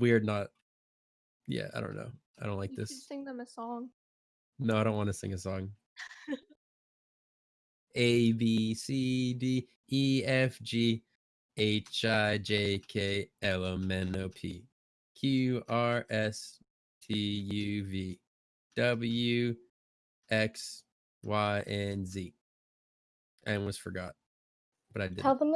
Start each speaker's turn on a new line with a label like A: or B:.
A: weird. Not. Yeah, I don't know. I don't like
B: You
A: this.
B: sing them a song.
A: No, I don't want to sing a song. A B C D E F G H I J K L M N O P Q R S T U V W X Y and Z. I almost forgot, but I did.
C: Tell them